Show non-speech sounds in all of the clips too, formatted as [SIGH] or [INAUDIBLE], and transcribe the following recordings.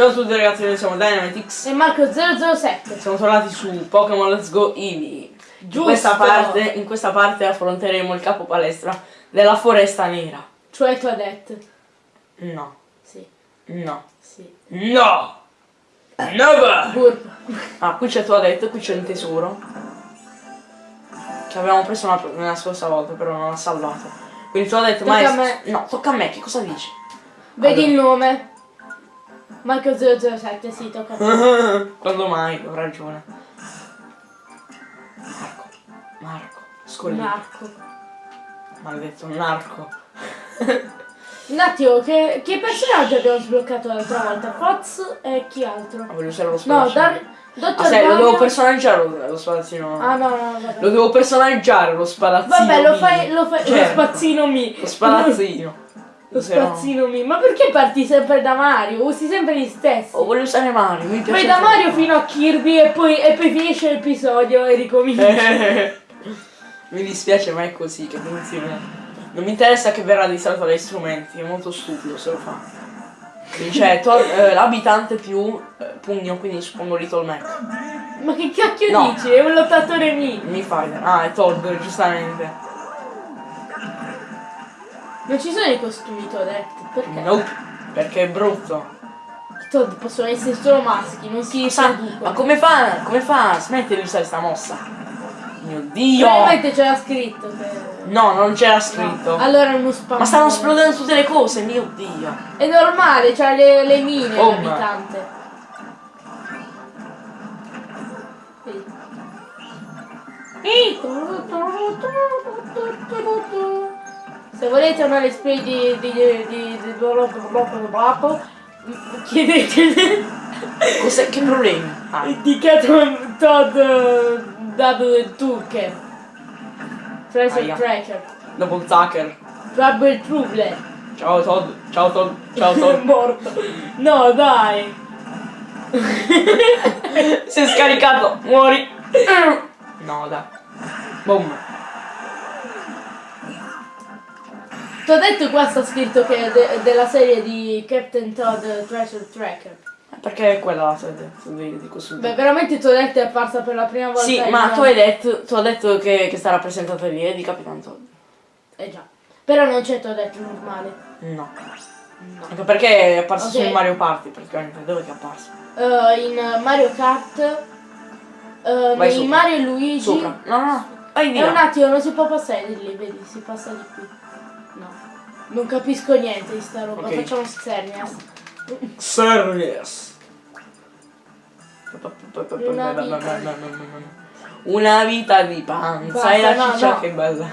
Ciao a tutti ragazzi, noi siamo Dynamitix. E Marco 007. Siamo tornati su Pokémon Let's Go Eevee. In Giusto. questa, parte, in questa parte affronteremo il capo palestra della foresta nera. Cioè Toadette. No, Sì, no, sì. no! Never! Burp. Ah, qui c'è Toadette, qui c'è un tesoro. Che avevamo preso una, nella scorsa volta, però non l'ha salvato. Quindi Toadette, Tocca ma a me. No, tocca a me, che cosa dici? Vedi Allora. il nome. Marco 007, sì, tocca. Quando mai? Ho ragione. Marco, Marco, scoglio. Marco. Maledetto narco. [LAUGHS] Un attimo, che, che personaggio abbiamo sbloccato l'altra volta? Fox e chi altro? Ah, voglio usare lo No, spadaccino. Dar Dottor Ah, sai, lo devo personaggiare lo, lo. Ah no, no, no, vabbè. Lo devo personaggiare lo spadazzino. Vabbè, lo fai, lo fai, lo Certo, spazzino mi. Lo spadazzino. [LAUGHS] Lo no- spazzino mi. Ma perché parti sempre da Mario? Usi sempre gli stessi. Oh, voglio usare Mario, mi piace. Vai da. Mario fino a Kirby e poi, e poi finisce l'episodio e ricomincia. [LAUGHS] mi dispiace, ma è così che funziona. Non mi interessa che verrà distratto dai strumenti, è molto stupido se lo fa. To- eh, l'abitante più eh, pugno, quindi suppongo Little Mac. Ma che cacchio No. dici? È un lottatore mi. Mi fai. Ah, è Todd, giustamente. Non ci sono i costumi Toadette. Perché? Nope, perché è brutto. I Toad possono essere solo maschi, non si Sa- traducono. ma come fa? Come fa? Smetti di usare sta mossa. Mio dio! Probabilmente c'era scritto che... No, non c'era scritto. Allora è uno spam. Ma stanno esplodendo tutte le cose, mio dio. È normale, c'ha le, le mine Oh, l'abitante. Vedi. Se volete una let's play di di di di di chiedete Cos'è? Che problemi? Ah, di Cat Todd Double Tucker Treasure. Tracker double tucker. Trouble Trouble Ciao Todd, ciao Todd, ciao Todd. [LAUGHS] morto no dai [LAUGHS] Si è scaricato, muori. No, dai. Boom. Ti ho detto qua sta scritto che è de- della serie di Captain Todd Treasure Tracker Perché è quella la sede di, questo beh veramente ti ho detto è apparsa per la prima volta Sì, ma tu hai detto, tu hai detto che, che sta rappresentata lì, è di Capitan Todd. eh già però non c'è ti ho detto normale No. Anche perché è apparso Ok. su Mario Party praticamente. Dove che è apparso? Eh, in Mario Kart eh, Vai in sopra. Mario e Luigi Sopra. No, no, no. Vai di È un attimo, non si può passare di lì, vedi, si passa di qui. No. Non capisco niente di sta roba, Ok. facciamo Xerneas. Serious. Una vita. Una vita di panza Basta, e la ciccia che bella.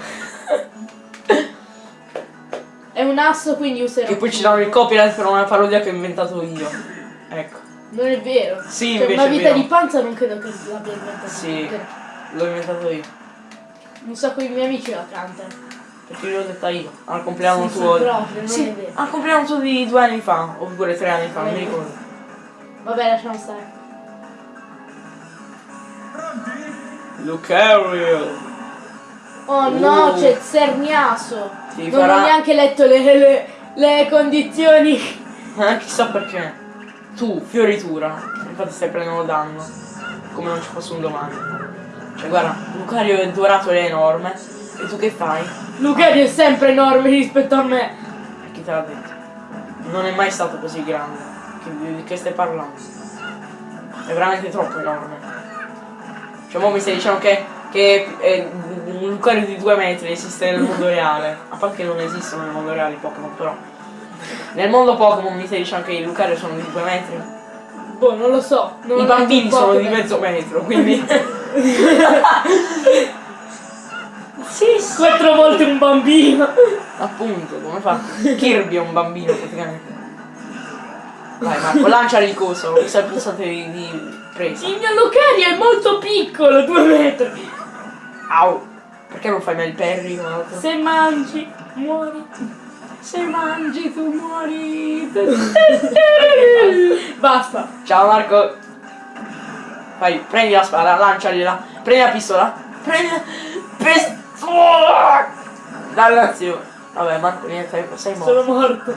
È un asso, quindi userò. Che poi ci danno il copyright per una parodia che ho inventato io. Ecco. Non è vero. Sì, Cioè, invece una vita di panza non credo che l'abbia inventata. Sì. L'ho inventato io. Un sacco di miei amici la cantano. Perché l'ho detta io. Al compleanno Sì, sì, tuo. proprio, non Sì, è vero. al compleanno tuo di due anni fa. Oppure tre anni fa, non mi ricordo. Vabbè, lasciamo stare. Lucario. Oh no, Uh. c'è Xerniaso. Ti non farà- ho neanche letto le, le- le condizioni. [LAUGHS] Eh, chissà perché. Tu, fioritura. Infatti stai prendendo danno. Come non ci fosse un domani. Cioè guarda, Lucario è dorato e enorme. E tu che fai? Lucario è sempre enorme rispetto a me. E chi te l'ha detto? Non è mai stato così grande. Che, di che stai parlando? È veramente troppo enorme. Cioè mo mi stai dicendo che, che è un Lucario di due metri esiste nel mondo [LAUGHS] reale. A parte che non esistono nel mondo reale i Pokémon però. Nel mondo Pokémon mi stai dicendo che i Lucario sono di due metri? Boh, non lo so. Non I bambini sono di mezzo metro, quindi. [LAUGHS] [LAUGHS] sì, sì. Quattro volte un bambino. Appunto, come fa? Kirby è un bambino praticamente. Vai Marco, lanciali il coso, è il pulsante di, di presa. Il mio Lucario è molto piccolo, due metri. Au! Perché non fai mai il perry? Se mangi, muori. Se mangi tu muori. [LAUGHS] Basta. Ciao Marco. Vai, prendi la spada, lancialila. Prendi la pistola. Prendi la pistola. Dannazione. Vabbè Marco, niente, sei morto. Sono morto.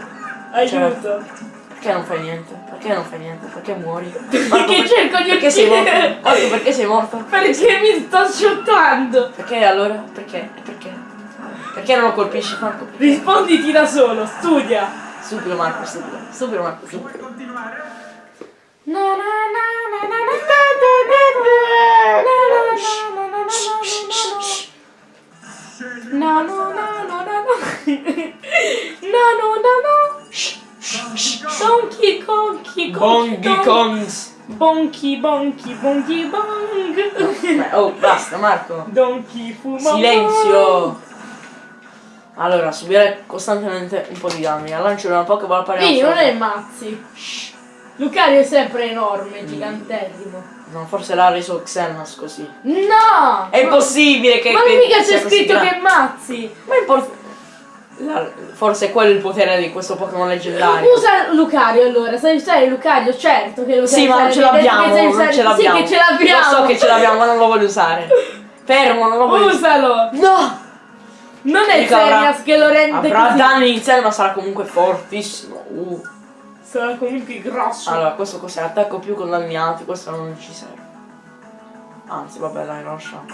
Aiuto. Perché non fai niente? Perché Perché non fai niente? Perché muori? Perché cerco di Perché sei morto? uccidere. Marco, perché sei morto? Perché mi sto shottando. Perché allora? Perché? Perché? Perché non lo colpisci Marco? Risponditi da solo, studia. Stupido Marco, stupido. Stupido Marco, stupido. Na, na, na, na, na, na, na, na, na, na, na, na, na, na, na, na, na. No, no, no, no, no, no. No, [LAUGHS] no, no, no. Donkey Kongi Bongi Kongs! Bonky, bonky, bonky, bong. Oh, basta Marco! Donkey fuma. Silenzio! Allora, subire costantemente un po' di danni. Al lancio una Pokéball pari Quindi non è mazzi. Lucario è sempre enorme, gigantesimo. No, forse l'ha reso Xenas così. No! È impossibile che. Ma che mica c'è scritto che mazzi! Ma è la- Forse è quello il potere di questo Pokémon leggendario. Usa Lucario allora, sai usare Lucario? Certo che lo sai Sì, ma non ce l'abbiamo, non ce l'abbiamo. Sì che ce l'abbiamo! Lo so che ce l'abbiamo, ma non lo voglio usare. Fermo, non lo voglio usare. Usalo! No! Non è Xerneas che lo rende Avrà così. danni iniziali, ma sarà comunque fortissimo. Uh. Sarà comunque grosso. Allora, questo cos'è? Attacco più con danni alti, questo non ci serve. Anzi, vabbè, dai, lo lasciamo.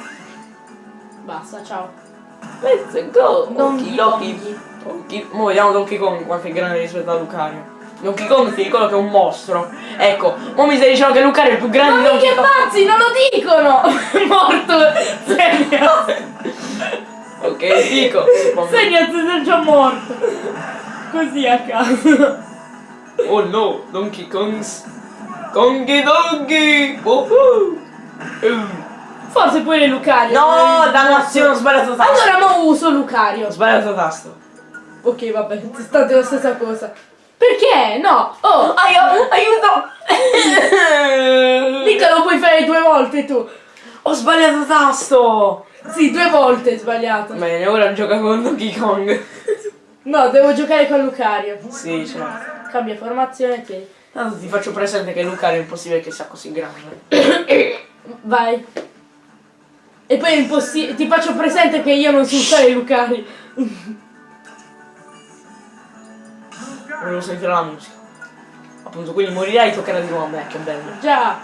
Basta, ciao. Let's go! Donkey Donkey Donkey. Mo vediamo Donkey Kong quanto è grande rispetto a Lucario. Donkey Kong ti ricordo che è un mostro. Ecco, mo mi stai dicendo che Lucario è il più grande Ma di Donkey Kong. pazzi, non lo dicono! [LAUGHS] Morto! Xerneas! Ok, dico. Xerneas è già morto! Così a caso. Oh no, Donkey Kongs. Kongi Donkey! Woohoo! Uh. Forse pure Lucario. No, dannazione, ho sbagliato tasto. Allora mo uso Lucario. Ho sbagliato tasto. Ok, vabbè, state la stessa cosa. Perché? No! Oh! Aiuto! Aiuto! [LAUGHS] Mica lo puoi fare due volte tu! Ho sbagliato tasto! Sì, due volte hai sbagliato. Bene, ora gioca con Donkey Kong. No, devo giocare con Lucario. Sì, certo. Cambia formazione, tieni. Tanto ti faccio presente che Lucario è impossibile che sia così grande. [COUGHS] Vai. E poi è impossibile. Ti faccio presente che io non so usare Lucari. [COUGHS] Volevo sentire la musica. Appunto, quindi morirai e toccherà di nuovo a me, che bello. Già.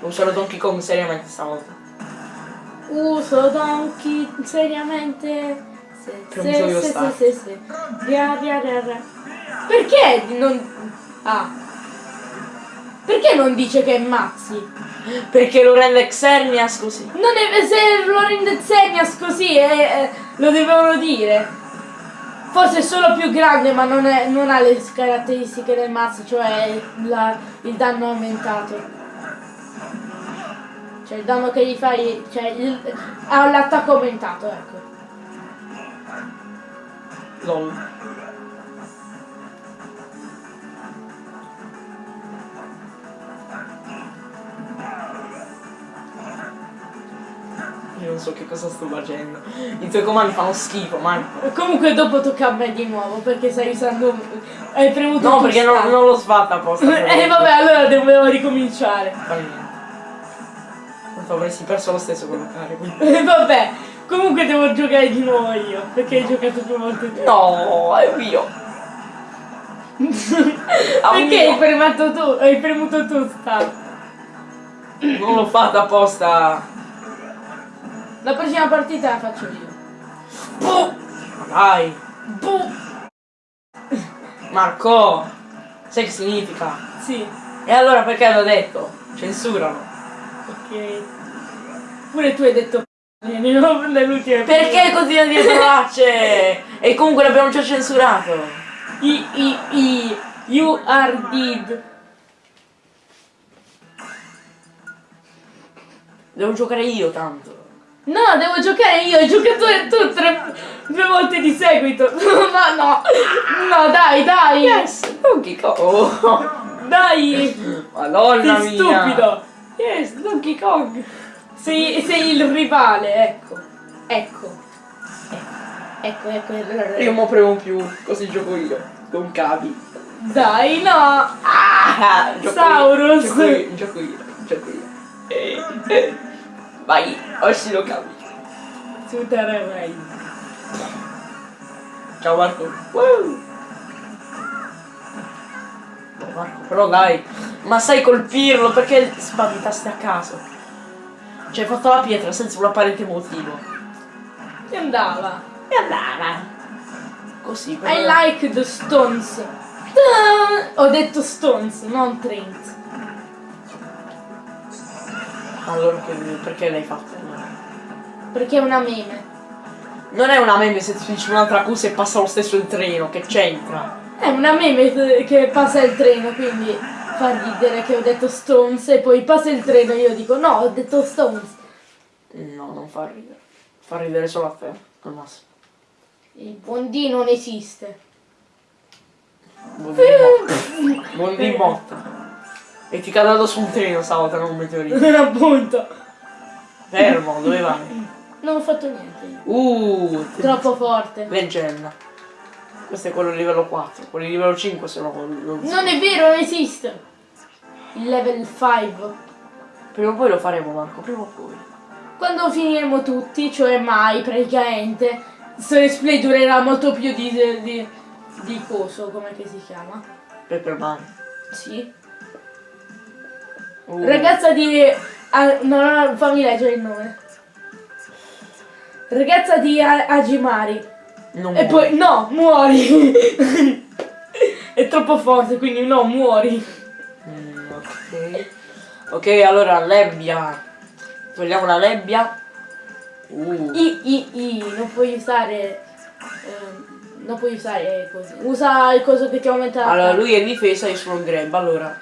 Userò Donkey Kong seriamente stavolta. Uso Donkey seriamente. Se, se, se, stare. se, se, se. Ria, ria, ria, ria. Perché non. Ah. Perché non dice che è Mazzi? Perché lo rende Xerneas così. Non è se lo rende Xenias così eh, eh, lo dovevano dire. Forse è solo più grande ma non, è- non ha le caratteristiche del mazzo, cioè la- il danno aumentato. Cioè il danno che gli fai, cioè il- ha l'attacco aumentato, ecco. LOL. Io [LAUGHS] non so che cosa sto facendo. I tuoi comandi fanno schifo, Marco. Comunque dopo tocca a me di nuovo perché stai usando... Hai premuto No, perché non, non l'ho fatta apposta. [LAUGHS] Eh vabbè, allora dovevo ricominciare. Fa niente. Tanto avresti perso lo stesso con Lucario. quindi- Eh vabbè, comunque devo giocare di nuovo io, perché hai giocato due volte tu. No, è mio. [LAUGHS] Perché hai premuto tu? Hai premuto tu sta. Non l'ho fatta apposta. La prossima partita la faccio io. Puh. Dai. Boh. Marco. Sai che significa? Sì, E allora perché l'ho detto? Censuralo. ok. Pure tu hai detto [LAUGHS] nell'ultima Perché continui a dire parolacce? E comunque l'abbiamo già censurato. I, i, i, you are dead. Devo giocare io tanto. No, devo giocare io, hai giocato tu tre, due volte di seguito. [LAUGHS] No, no, no, dai, dai. Yes, Donkey Kong. [LAUGHS] Dai. Madonna Sei mia. stupido! Yes, Donkey Kong! Sei, sei il rivale, ecco. Ecco. Ecco, ecco. ecco. Io mo premo più, così gioco io. Con cavi. Dai, no! Ah, gioco Saurus. Io, gioco io, gioco io, gioco io. Eh. [LAUGHS] Vai, oggi lo cavi. Su Terra Rai. Ciao Marco. Wow. Marco, però dai, ma sai colpirlo perché spaventaste a caso. Cioè hai fatto la pietra senza un apparente motivo. E andava. E andava. Così, I like the stones. Ho detto stones, non Trent. Allora che- perché l'hai fatto? Perché è una meme. Non è una meme se ti dici un'altra cosa e passa lo stesso il treno, che c'entra? È una meme che passa il treno, quindi fa ridere che ho detto stones e poi passa il treno e io dico no, ho detto stones. No, non fa ridere. Fa ridere solo a te, al massimo. Il buon D non esiste. Buon di botta. E ti caduto su un treno stavolta, non un meteorito. Non appunto. Fermo, dove vai? Non ho fatto niente. Uh, Troppo forte. leggenda. Questo è quello di livello 4, quelli di livello 5 sono non so. Non è vero, non esiste. Il level 5. Prima o poi lo faremo Marco, prima o poi. Quando finiremo tutti, cioè mai praticamente, questo display durerà molto più di, di, di coso, come che si chiama? Pepper Man. Sì. Uh, Ragazza di... ah, no, no, fammi leggere il nome. Ragazza di A- Agimari. non E muore. poi, no, muori. [LAUGHS] È troppo forte, quindi no, muori. Mm, ok. Ok, allora nebbia. Togliamo la nebbia. Uh. I, i, i, non puoi usare... ehm, non puoi usare così. Usa il coso che ti aumenta Allora lui è difesa, io sono grab, allora.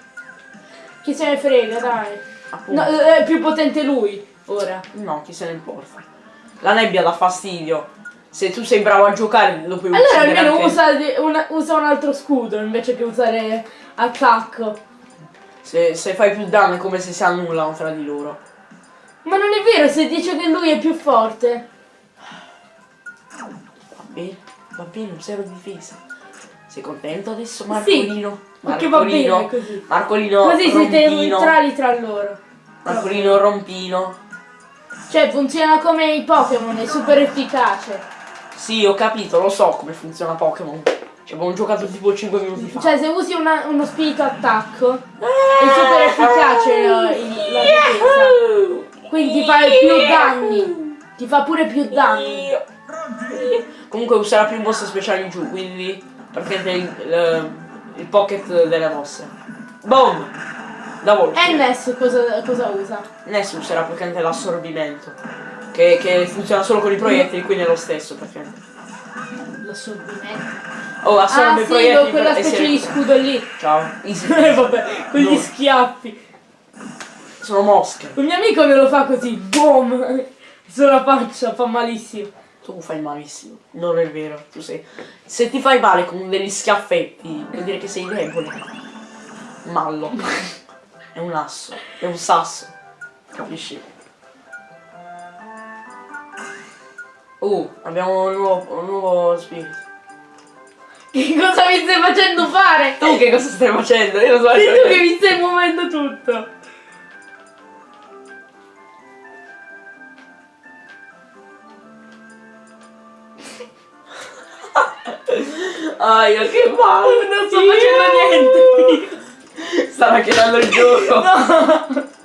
Chi se ne frega, dai. No, eh, è più potente lui, ora. No, chi se ne importa. La nebbia dà fastidio. Se tu sei bravo a giocare lo puoi Allora uccidere almeno anche- usa, una- usa un altro scudo invece che usare attacco. Se, se fai più danno è come se si annullano tra di loro. Ma non è vero se dice che lui è più forte. Va bene, va bene, un zero difesa. Sei contento adesso Sì, Marcolino? perché va bene così. Marcolino Così siete rompino. neutrali tra loro. Marcolino rompino. Cioè funziona come i Pokémon, è super efficace. Sì, ho capito, lo so come funziona Pokémon. Ci abbiamo giocato tipo 5 minuti fa. Cioè se usi una- uno spirito attacco è super efficace la, il- la difesa. Quindi ti fa più danni. Ti fa pure più danni. Comunque userà più mosse speciali in giù, quindi praticamente il, il, il pocket delle mosse. Boom! Da volta. E Ness cosa, cosa usa? Ness userà praticamente l'assorbimento. Che, che funziona solo con i proiettili, quindi è lo stesso praticamente. L'assorbimento. Oh, assorbe Ah i sì, proiettili quella specie di scudo lì. Ciao. [LAUGHS] Vabbè, quegli No. schiaffi. Sono mosche. Un mio amico me lo fa così, boom, sulla faccia, fa malissimo. Tu fai malissimo. Non è vero. Tu sei. Se ti fai male con degli schiaffetti, vuol dire che sei debole. Mallo. È un asso. È un sasso. Capisci? Uh, abbiamo un nuovo, un nuovo spirito. Che cosa mi stai facendo fare? Tu che cosa stai facendo? Io non so. Sei tu che mi stai muovendo tutto. Aia, che male! Non sto facendo niente. Stava chiedendo il gioco. [LAUGHS]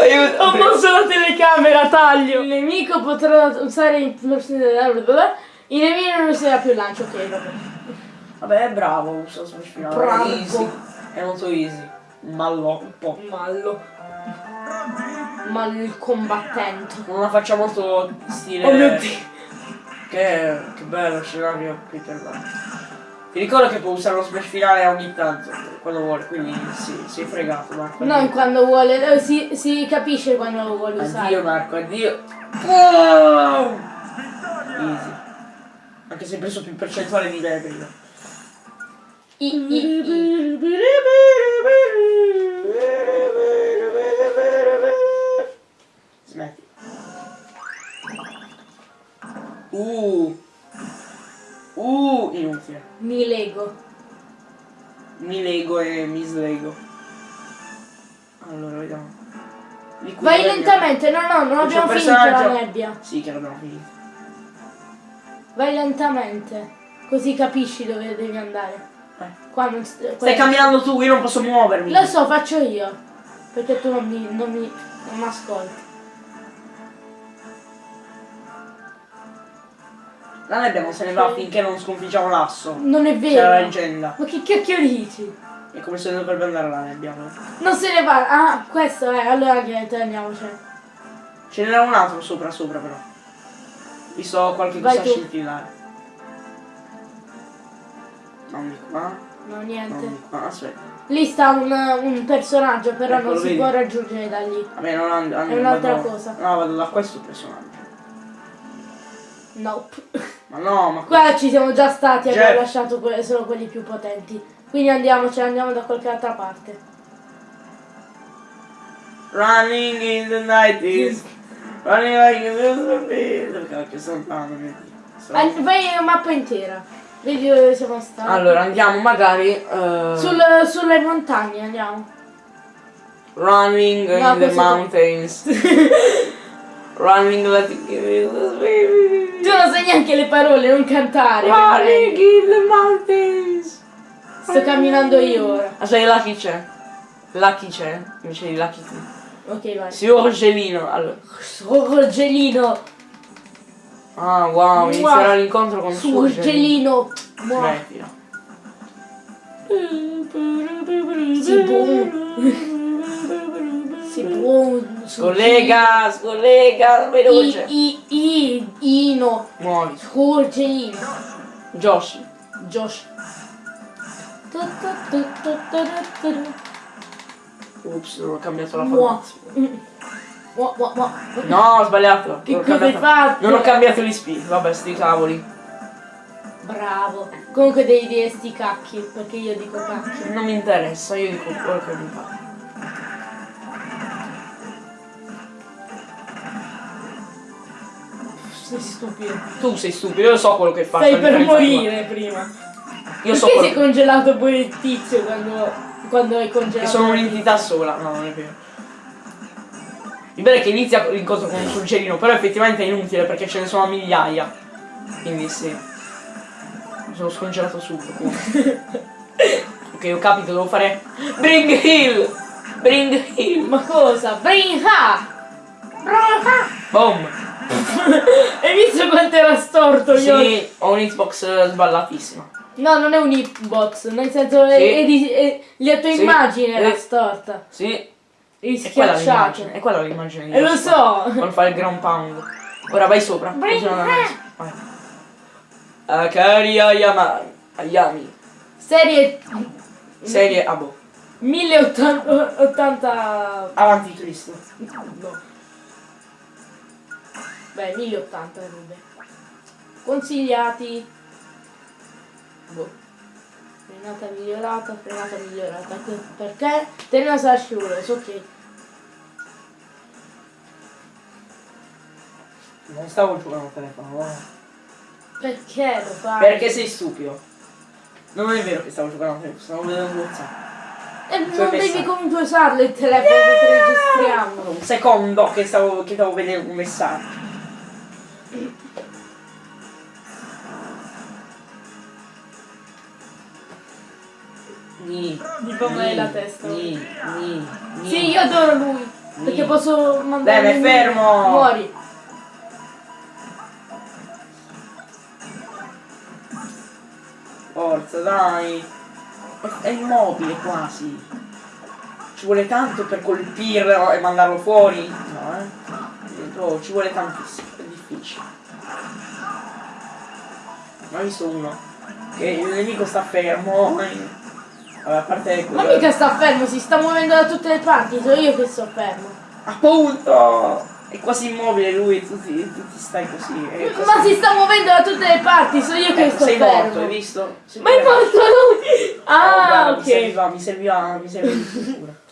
Aiuto. Ho mosso la telecamera, taglio. Il nemico potrà usare i i nemici non userà più il lancio, ok, vabbè. Vabbè, è bravo, usa smash finale. Bravo. Easy. È molto easy. Mallo, un po'. Mallo. Mallo il combattente. Non la faccia molto stile. Oh mio dio. Che, che bello scenario qui per me. Ti ricordo che può usare lo smash finale ogni tanto, quando vuole, quindi sì, sei fregato Marco. Non addio. quando vuole, eh, si, si capisce quando lo vuole usare. Addio Marco, addio. Wow! Easy. Anche se hai preso più percentuale di prima. I, i, i. Smetti. Uh. Uh, inutile. Mi lego. Mi lego e mi slego. Allora, vediamo. Vai lentamente, no no, non abbiamo finito la nebbia. Sì, che l'abbiamo finito. Vai lentamente, così capisci dove devi andare. Eh. Qua non Stai camminando tu, io non posso muovermi. Lo so, faccio io. Perché tu non mi, non mi, non mi ascolti. La nebbia non se ne va finché non sconfiggiamo l'asso. Non è C'è la vero. leggenda. Ma che cacchio dici? È come se dovrebbe andare la nebbia. no? Non se ne va. Ah, questo è. Allora niente, andiamocene. Ce n'era un altro sopra sopra però. Visto qualche Vai cosa scintillare. Non di qua, No, non niente. di qua, aspetta. Lì sta un, un personaggio, però Ecco, non si vedi? può raggiungere da lì. Vabbè, non and- and- È un'altra cosa. No, vado da questo personaggio. Nope. [LAUGHS] Ma no, ma Qua ci siamo già stati, Jeff. abbiamo lasciato que- solo quelli più potenti. Quindi andiamocene, andiamo da qualche altra parte. Running in the night is Running like bit Dove cacchio sto andando? vai a mappa intera. Vedi dove siamo stati. Allora andiamo magari eh, Sul- sulle montagne andiamo. Running No, in the mountains [LAUGHS] Running like little baby Tu non sai neanche le parole, non cantare. Mi in the mountains. Sto camminando io ora. Aspetta, là chi c'è? Là chi c'è? Invece di là chi tu Ok, vai. Signor Gelino allora. Sorgelino. Ah wow, inizierà l'incontro con Suor Sorgelino. Mua. Smettila Si buon. [LAUGHS] Si buon. Scollega, scollega, veloce. I, i, i, Ino. Muovi. Sorgelino. Josh. Josh. Ups, non ho cambiato la formazione. No, ho sbagliato. Che Non cosa hai fatto? Non ho cambiato gli speed. Vabbè, sti cavoli. Bravo. Comunque devi dire sti cacchi, perché io dico cacchi. Non mi interessa, io dico quello che mi pare. Sei stupido. Tu sei stupido, io so quello che fai. Stai per morire prima. Io so Perché sei quello congelato poi il tizio quando, quando hai che congelato? sono la un'entità sola. No, non è vero. Il bello è che inizia l'incontro con un surgelino, però effettivamente è inutile perché ce ne sono migliaia. Quindi sì. Mi sono scongelato subito. [LAUGHS] ok, ho capito, devo fare. Bring Hill! Bring Hill! Ma cosa? Bring ha! Boom! Hai visto quanto era storto io? Sì, ho un Xbox eh, sballatissima. No, non è un hitbox, nel senso Sì. è di- è- la tua Sì. immagine era Eh. storta. Sì, quella schiacciato. È quella l'immagine di E lo questo. so. Quando fa il ground pound. Ora vai sopra. Vai. Akari Ayama. Ayami. Serie Serie Abo. 1080... Avanti Cristo. No. Beh, 1080 rube. Consigliati. Boh. Frenata migliorata, frenata migliorata. Perché? Tenna slash heroes, ok. Non stavo giocando al telefono. no. Perché lo fai? Perché sei stupido. Non è vero che stavo giocando al telefono, stavo vedendo WhatsApp. E Cioè, non devi messa- comunque usarlo il telefono che registriamo. Un secondo che stavo, che stavo vedendo un messaggio. Ni, fa male la testa. Ni, ni, ni. Sì, io adoro lui. Perché posso mandare. Bene, fermo. Muori. Forza, dai. È, immobile quasi. Ci vuole tanto per colpirlo e mandarlo fuori? No, eh. Ci vuole tantissimo, Ne ho visto uno. Che il nemico sta fermo. Vabbè, a parte Ma mica sta fermo, si sta muovendo da tutte le parti, sono io che sto fermo. Appunto! È quasi immobile lui, tu ti, tu ti stai così. Ma si sta muovendo da tutte le parti, sono io che Ecco, sto sei fermo. morto, hai visto? Sei Ma è morto lui! Oh, Ah, Mi ok. serviva, mi serviva, mi serviva [LAUGHS]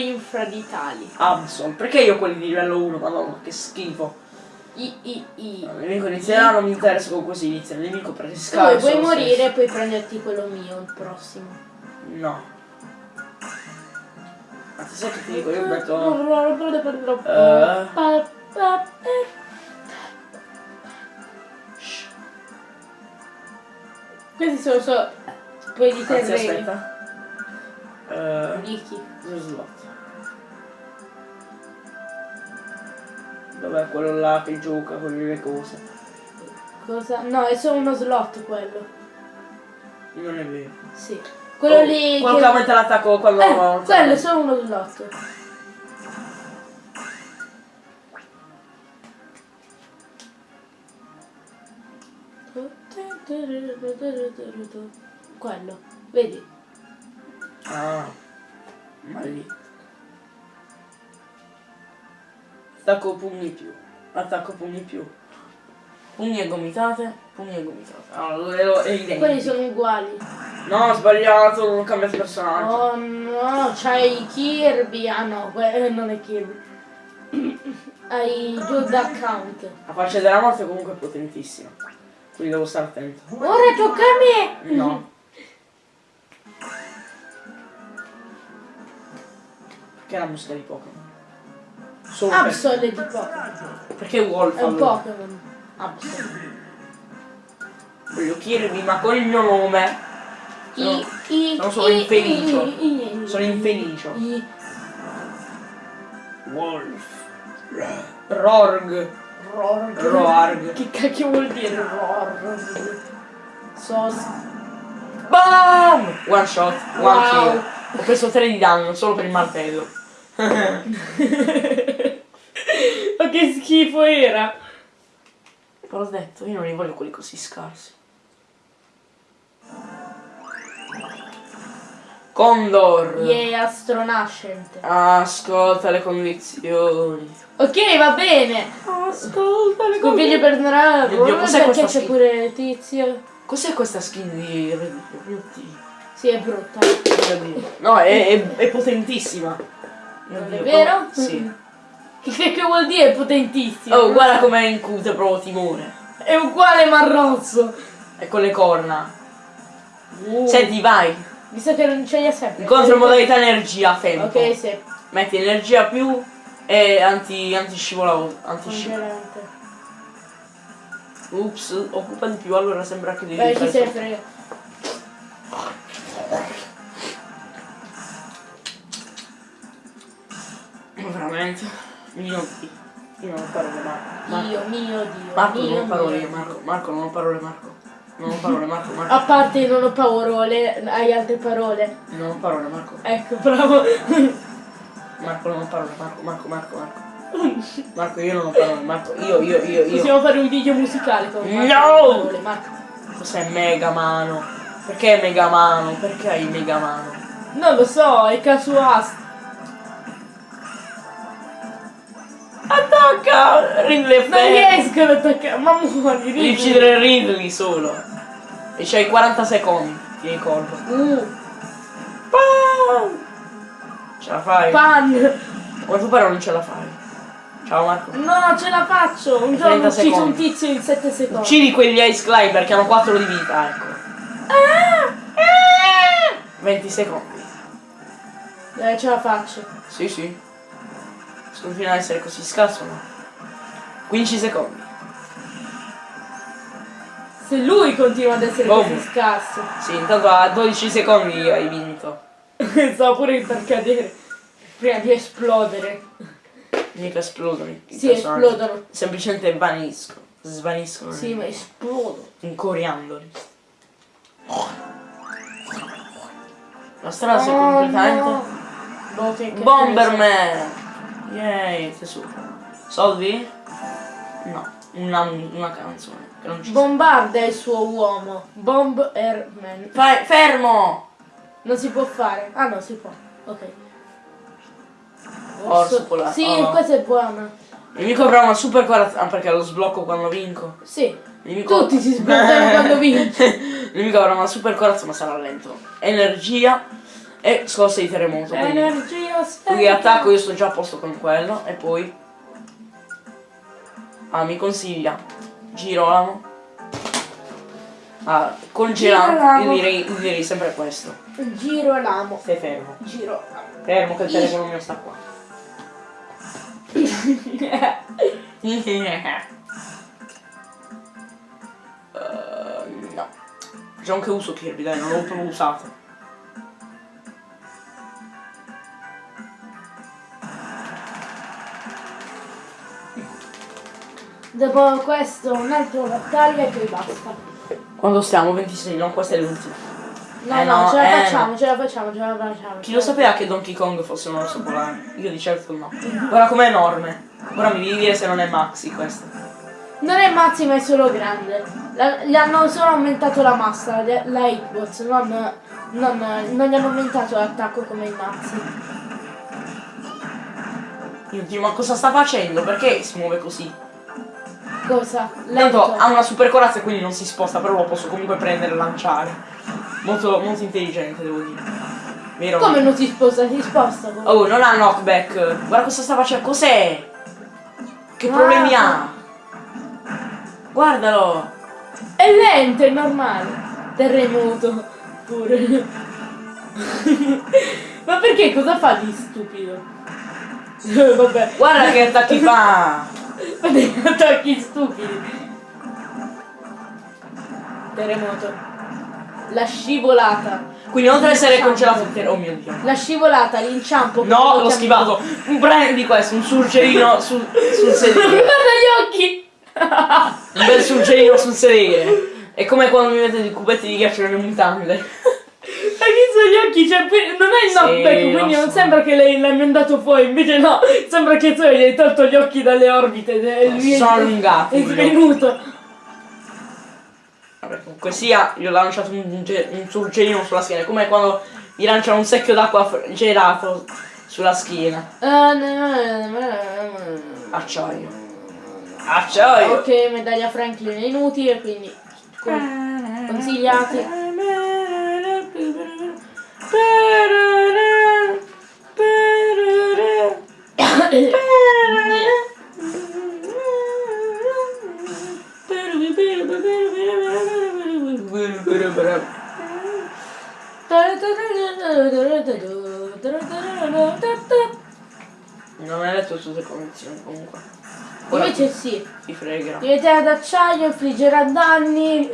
Rumori infraditali. Absol, perché io quelli di livello 1? Madonna, che schifo. I, i, i. Il nemico inizierà, non mi interessa con così inizia il nemico perché si Tu scala. puoi morire stesso. e puoi prenderti quello mio, il prossimo. No. Cazzo sai che ti dico, io metto... Shh, Questi sono solo poi di Anzi, terreni. aspetta. Dichi. lo slot. Dov'è quello là che gioca con le cose? Cosa? No, è solo uno slot quello. Non è vero. Sì. Quello Oh, lì. Quello che aumenta l'attacco quando... Eh, quello è solo uno slot. Quello, vedi? Ah, ma lì. Attacco pugni più. Attacco pugni più. Pugni e gomitate. Pugni e gomitate. Allora, è, è identico. Quelli sono uguali. No, ho sbagliato, non ho cambiato personaggio. Oh no, c'hai Kirby. Ah no, eh, non è Kirby. [CLEARS THROAT] Hai due account. La faccia della morte comunque è potentissima. Quindi devo stare attento. Ora tocca a me! No. [LAUGHS] Perché la musica di Pokémon? Solo per- Absol è di Pokémon. Perché Wolf È un allora? Pokémon. Absol. Voglio chiedervi, ma con il mio nome sono, I, i, sono solo i- infelice. i- sono infelice. i- Wolf. Rorg. Rorg. Roarg. Che cacchio vuol dire Rorg? Sos. BAM! One shot, one Wow. kill. Ho preso 3 di danno solo per il martello. Ma che schifo era! Però ho detto, io non li voglio quelli così scarsi. Condor. Yeah, astronascente. Ascolta le condizioni. Ok, va bene. Ascolta le Sconfigge per Mio Dio, cos'è perché c'è pure tizio. Cos'è questa skin di Red Dead? Mio Dio. Sì, è brutta. No, è, è, è potentissima. Non è vero? Sì. [LAUGHS] Che cacchio vuol dire? Potentissimo. Oh, guarda com'è incute, proprio timore. È uguale ma rosso. E con le corna. Uh, Senti, vai. Visto che non ce li ha sempre. Incontro modalità energia, tempo. Ok, sì. Metti energia più e anti, anti scivolavo. Anti. Congelante. Ups, occupa di più, allora sembra che devi Beh, chi fare se ne so- frega. Veramente. Mio Dio. Io non ho parole, Marco. Marco, Dio, mio Dio. Marco, mio non ho parole, mio. Marco. Marco, non ho parole, Marco. Non ho parole, Marco, Marco. A parte non ho parole, hai altre parole. Non ho parole, Marco. Ecco, bravo. Marco, non ho parole, Marco, Marco, Marco, Marco. Marco, io non ho parole, Marco. Io, io, io, io. Possiamo fare un video musicale con Marco No! parole, Marco. Cos'è Mega Mano? Perché Mega Mano? Perché hai Mega Mano? Non lo so, è casuale. Attacca! Ridley Non riesco ad attaccare, ma muori, Devi ridi. uccidere Ridley solo. E c'hai 40 secondi, ti ricordo. Uh, Pam! Ce la fai? pan. Ma tu però non ce la fai. Ciao Marco. No, ce la faccio. Un 30 giorno ucciso un secondi. tizio in 7 secondi. Uccidi quegli Ice Climber che hanno 4 di vita, ecco. Ah! 20 secondi. Eh, ce la faccio. Sì, sì. Sconfina ad essere così scarso, no? 15 secondi. Se lui continua ad essere Boom. così scarso. Sì, intanto a 12 secondi hai vinto. [LAUGHS] Stavo pure per cadere. Prima di esplodere. Mica esplodono i Sì, personaggi. esplodono. Semplicemente vaniscono. Svaniscono. Sì, ma esplodono. Incoriandoli. La strada si è Oh, completamente. no. Boh, che- che- Bomberman! Yay, tesoro. Soldi? No, una, una canzone che non ci Bombarda il suo uomo. Bomb Airman. Fai, fermo! Non si può fare. Ah no, si può. Ok. Orso polare. Sì, Oh. questa è buona. Il nemico avrà una super corazza. Ah, perché lo sblocco quando vinco. Sì. Nemico... Tutti si sbloccano quando [LAUGHS] vinci. Il nemico avrà una super corazza ma sarà lento. Energia e scosse di terremoto. Lui attacco, io sto già a posto con quello. E poi. Ah, mi consiglia. Girolamo. Ah, l'amo. io direi, io direi sempre questo. Giro l'amo. Stai fermo. Giro Fermo che il telefono mio sta qua. [LAUGHS] Eh, no. Facciamo che uso Kirby, dai, non l'ho proprio usato. Dopo questo un'altra battaglia e poi basta. Quando stiamo? 26, no, questa è l'ultima. No, Eh no, no, ce la eh facciamo, no. ce la facciamo, ce la facciamo. Chi lo sapeva che Donkey Kong fosse un orso polare? Io di certo no. Guarda com'è enorme. Ora mi devi dire se non è Maxi questo. Non è Mazzi ma è solo grande. Gli hanno solo aumentato la massa, la hitbox, non, non, non gli hanno aumentato l'attacco come i Mazzi. Io dico, ma cosa sta facendo? Perché si muove così? Cosa? Tanto Lento. ha una super corazza e quindi non si sposta, però lo posso comunque prendere e lanciare. Molto, molto intelligente, devo dire. Vero? Come non si sposta? Si sposta. come- Oh, non ha knockback. Guarda cosa sta facendo. Cos'è? Che Ah. problemi ha? Guardalo. È lento, è normale. Terremoto. Pure. [LAUGHS] ma perché cosa fa di stupido? [LAUGHS] Vabbè. Guarda che attacchi fa. Degli [LAUGHS] attacchi stupidi. Terremoto. La scivolata. Quindi oltre ad essere congelato ter- Oh mio dio. La scivolata, l'inciampo. No, l'ho schivato. Prendi questo, un surgelino [LAUGHS] sul, sul sedile. Guarda gli occhi! Un bel surgelino sul sedile. [LAUGHS] È come quando mi mettete i cubetti di ghiaccio nelle mutande. Hai visto gli occhi? Cioè, non è il Sì, knockback, lo quindi non so. sembra che lei l'hai mandato fuori, invece no, sembra che tu gli hai tolto gli occhi dalle orbite. e lui è- Sono svenuto. Vabbè, comunque sia, gli ho lanciato un, un surgelino sulla schiena. Come quando gli lanciano un secchio d'acqua gelato sulla schiena. Acciaio. Acciaio. Ok, medaglia Franklin è inutile, quindi con- consigliati. Non hai letto tutte le condizioni comunque. Ora Invece sì, ti fregherà. diventerà d'acciaio, infliggerà danni.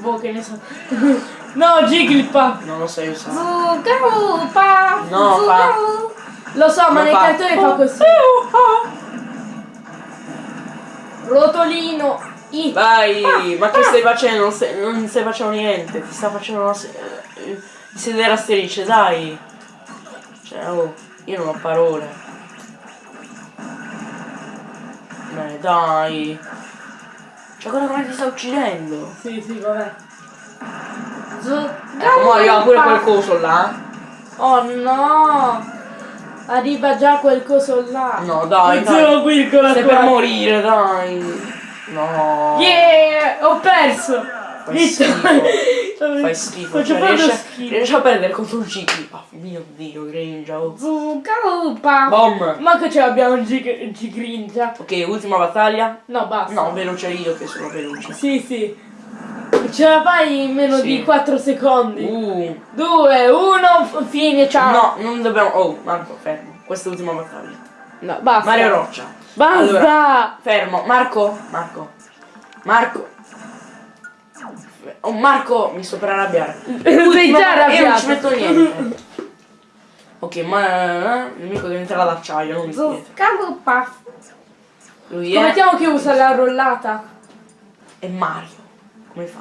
Boh, che ne so. No, Jigglypuff! Non lo sai usare. Zuccarupa! No, fa- Lo so, ma Non nei cartoni fa così. Rotolino! I. Vai, ma che stai facendo? Non stai, non stai facendo niente, ti sta facendo una se- eh, di sedere a strisce, dai. Cioè, oh, io non ho parole. Beh, dai. Cioè, guarda come ti sta uccidendo. Sì, sì, vabbè. Mo arriva pure quel coso là. Oh no! Arriva già quel coso là. No, dai, Sono qui con la Stai per morire, dai. No. Yeah! Ho perso! Fai schifo. Fai schifo. Faccio Cioè, a- schifo. riesci a perdere contro un Gigi. Oh mio dio, Grinja. oh. Zuccarupa! Bom. Ma che ce l'abbiamo gigringia? Ok, ultima battaglia. No, basta. No, veloce io che sono veloce. Sì, sì. Ce la fai in meno Sì. di 4 secondi. Uh. 2, 1, fine, ciao. No, non dobbiamo. Oh, Marco, fermo. Questa è l'ultima battaglia. No, basta. Mario Roccia. Basta. Allora, fermo. Marco, Marco. Marco. Oh, Marco, mi sto per arrabbiare. [LAUGHS] Sei già Io non arrabbiato. ci metto niente. ok, ma il nemico diventerà d'acciaio, non di pietra. Zuccarupa. Lui Come è. mettiamo che usa la rollata? È Mario. Come fa?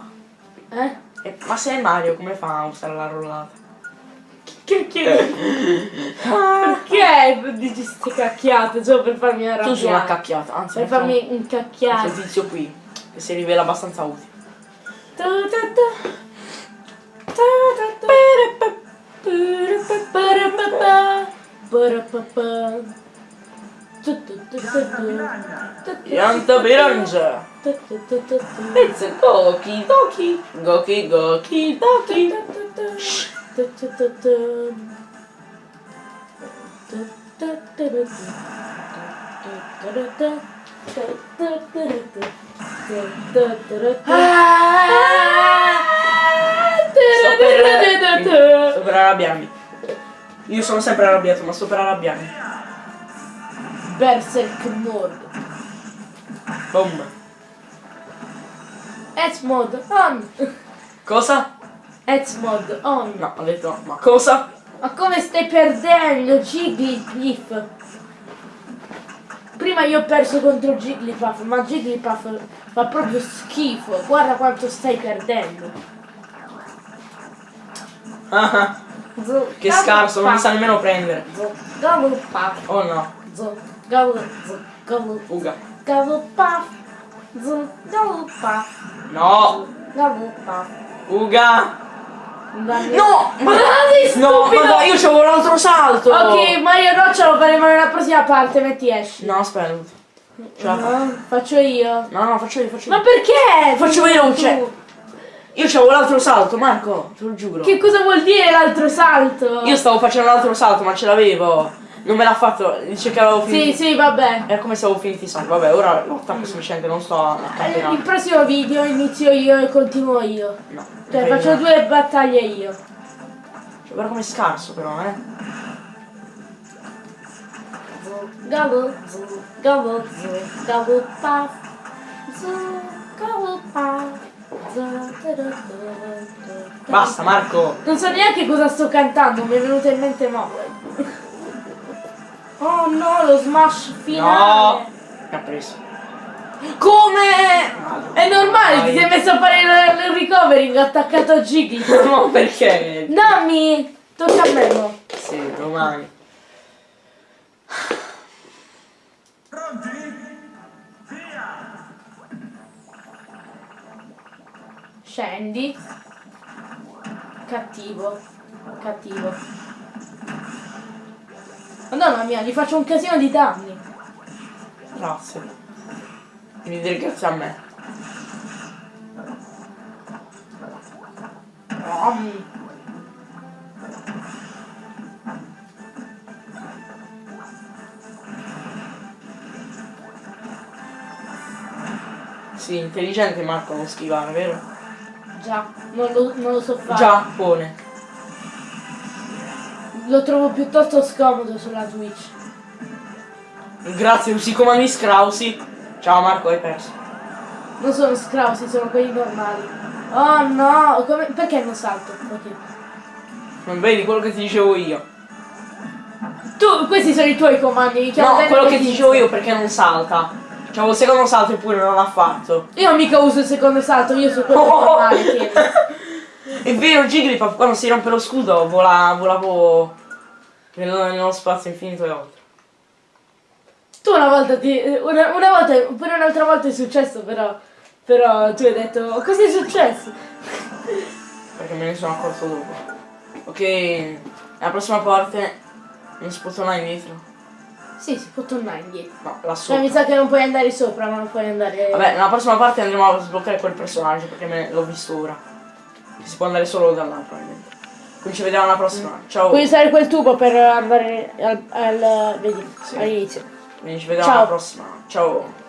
Eh? Eh, ma se è Mario, come fa a usare la rollata? Che che... Perché dici ste cacchiate solo per farmi arrabbiare? Tu sei una cacchiata, anzi, Per farmi Questo incacchiare. tizio qui, che si rivela abbastanza utile. Pianta pirangia. Pezzo Goki. Goki Goki tu. Sto per, sto per arrabbiarmi. Io sono sempre arrabbiato, ma sto per arrabbiarmi. Berserk Mode. Boom. Edge Mode on. Cosa? Edge Mode on. No, ho detto, ma cosa? Ma come stai perdendo Jigglypuff? Prima io ho perso contro Jigglypuff, ma Jigglypuff fa proprio schifo. Guarda quanto stai perdendo. Ah, che scarso, non mi sa nemmeno prendere. Gallowpuff. Oh no, Gallowpuff. fuga. Gallowpuff. Gallowpuff. No, Gallowpuff. fuga. No! ma sei No, stupido! ma no, io c'avevo l'altro salto. Ok, Mario Roccia lo faremo nella prossima parte, metti esci. No, aspetta. La. No, faccio io. No, no, faccio io, faccio Ma io. perché? Faccio veloce. tu? Io c'avevo l'altro salto, Marco, te lo giuro. Che cosa vuol dire l'altro salto? Io stavo facendo l'altro salto, ma ce l'avevo. Non me l'ha fatto, dice che avevo Sì, finito. sì, vabbè. Era come se avevo finito i salti. Vabbè, ora l'ho attacco sufficiente, non sto a Eh, Il prossimo video inizio io e continuo io. No. Cioè faccio no. due battaglie io. Cioè, guarda come è scarso però, eh. Gobble, gobble, gobble puff. Gobble puff. Basta, Marco. Non so neanche cosa sto cantando, mi è venuto in mente mo. Oh no, lo smash finale. No. Mi ha preso. Come? È normale, ti sei messo a fare il, il recovering attaccato a Gigli. no, perché? Dammi! Tocca a me mo. Sì, domani. Pronti? Via! Scendi. Cattivo. Cattivo. Madonna mia, gli faccio un casino di danni. Grazie. Devi dire grazie a me. Rom. Sì, intelligente Marco non schivare, vero? Già, non lo, non lo so fare. Già, pone. Lo trovo piuttosto scomodo sulla Twitch. Grazie, usi i comandi scrausi. Ciao Marco, hai perso. Non sono scrausi, sono quelli normali. Oh no, come- perché non salto? Ok. Non vedi quello che ti dicevo io? Tu, questi sono i tuoi comandi, No, quello che ti dicevo io perché non salta. C'avevo il secondo salto eppure non l'ha fatto. Io mica uso il secondo salto, io su quello normale, tieni. [LAUGHS] È vero, Jigglypuff quando si rompe lo scudo vola, volavo nello, nello spazio infinito e oltre. Tu una volta ti. Una, una volta, pure un'altra volta è successo, però. Però tu hai detto. Cosa è successo? Perché me ne sono accorto dopo. Ok, la prossima parte non si può tornare indietro. Sì, si può tornare indietro. No, là Cioè mi sopra. sa che non puoi andare sopra, ma non puoi andare. Vabbè, nella prossima parte andremo a sbloccare quel personaggio perché me l'ho visto ora. Si può andare solo da là probabilmente. Quindi ci vediamo alla prossima. Ciao. Puoi usare quel tubo per andare al. al vedi, Sì. all'inizio. Quindi ci vediamo Ciao. alla prossima. Ciao.